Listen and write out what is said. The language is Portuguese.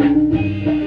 Música